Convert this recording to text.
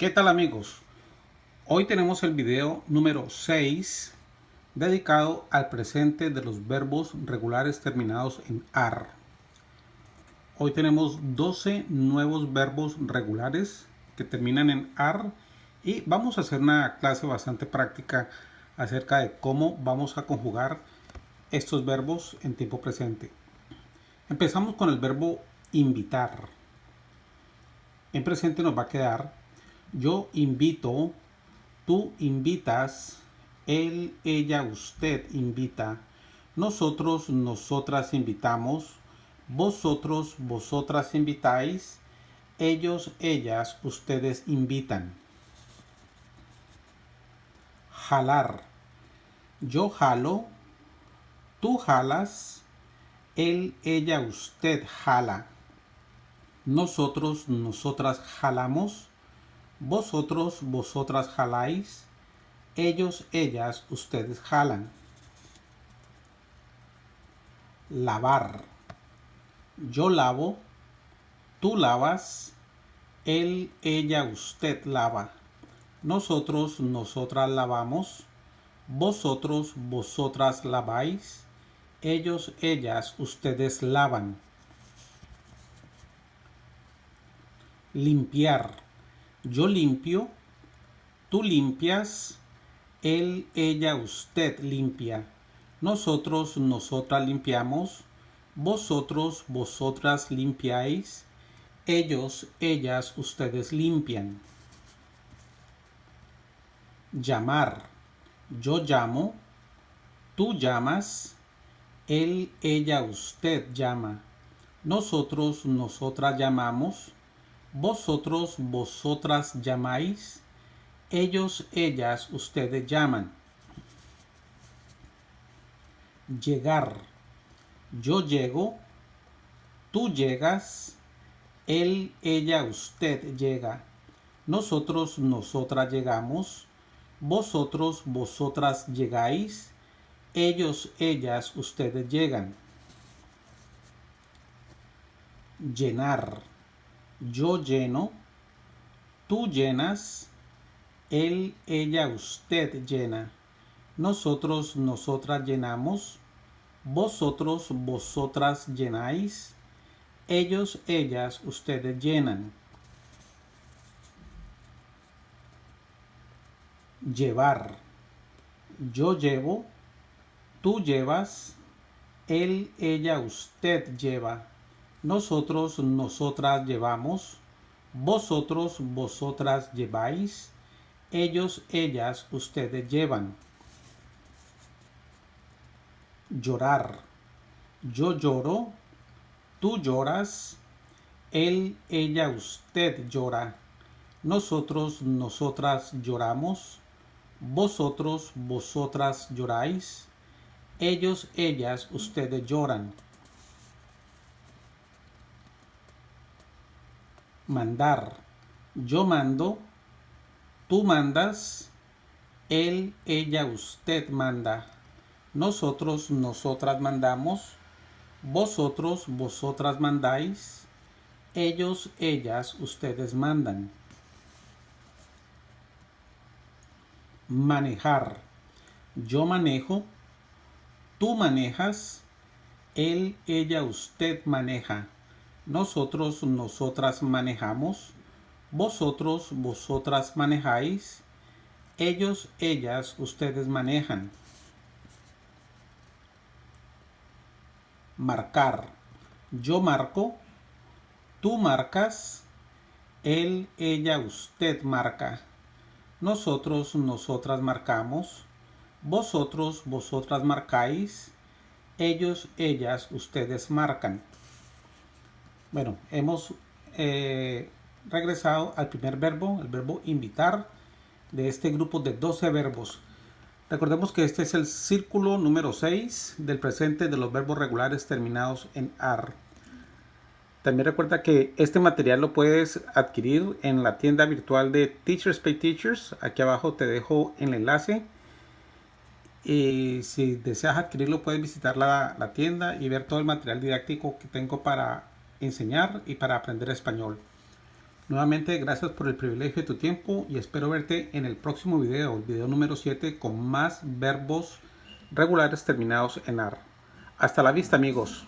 ¿Qué tal amigos? Hoy tenemos el video número 6 dedicado al presente de los verbos regulares terminados en AR. Hoy tenemos 12 nuevos verbos regulares que terminan en AR y vamos a hacer una clase bastante práctica acerca de cómo vamos a conjugar estos verbos en tiempo presente. Empezamos con el verbo invitar. En presente nos va a quedar yo invito, tú invitas, él, ella, usted invita, nosotros, nosotras invitamos, vosotros, vosotras invitáis, ellos, ellas, ustedes invitan. Jalar. Yo jalo, tú jalas, él, ella, usted jala. Nosotros, nosotras jalamos, vosotros, vosotras jaláis. Ellos, ellas, ustedes jalan. Lavar. Yo lavo. Tú lavas. Él, ella, usted lava. Nosotros, nosotras lavamos. Vosotros, vosotras laváis. Ellos, ellas, ustedes lavan. Limpiar yo limpio, tú limpias, él, ella, usted limpia. Nosotros, nosotras limpiamos. Vosotros, vosotras limpiáis. Ellos, ellas, ustedes limpian. Llamar. Yo llamo. Tú llamas. Él, ella, usted llama. Nosotros, nosotras llamamos vosotros, vosotras llamáis, ellos, ellas, ustedes llaman. Llegar. Yo llego, tú llegas, él, ella, usted llega. Nosotros, nosotras llegamos, vosotros, vosotras llegáis, ellos, ellas, ustedes llegan. Llenar yo lleno, tú llenas, él, ella, usted llena, nosotros, nosotras llenamos, vosotros, vosotras llenáis, ellos, ellas, ustedes llenan. Llevar. Yo llevo, tú llevas, él, ella, usted lleva nosotros, nosotras llevamos, vosotros, vosotras lleváis, ellos, ellas, ustedes llevan. Llorar. Yo lloro, tú lloras, él, ella, usted llora. Nosotros, nosotras lloramos, vosotros, vosotras lloráis, ellos, ellas, ustedes lloran. Mandar. Yo mando, tú mandas, él, ella, usted manda. Nosotros, nosotras mandamos, vosotros, vosotras mandáis, ellos, ellas, ustedes mandan. Manejar. Yo manejo, tú manejas, él, ella, usted maneja nosotros, nosotras manejamos, vosotros, vosotras manejáis, ellos, ellas, ustedes manejan. Marcar. Yo marco, tú marcas, él, ella, usted marca. Nosotros, nosotras marcamos, vosotros, vosotras marcáis, ellos, ellas, ustedes marcan. Bueno, hemos eh, regresado al primer verbo, el verbo invitar, de este grupo de 12 verbos. Recordemos que este es el círculo número 6 del presente de los verbos regulares terminados en AR. También recuerda que este material lo puedes adquirir en la tienda virtual de Teachers Pay Teachers. Aquí abajo te dejo el enlace. Y si deseas adquirirlo puedes visitar la, la tienda y ver todo el material didáctico que tengo para enseñar y para aprender español. Nuevamente, gracias por el privilegio de tu tiempo y espero verte en el próximo video, el video número 7, con más verbos regulares terminados en AR. Hasta la vista, amigos.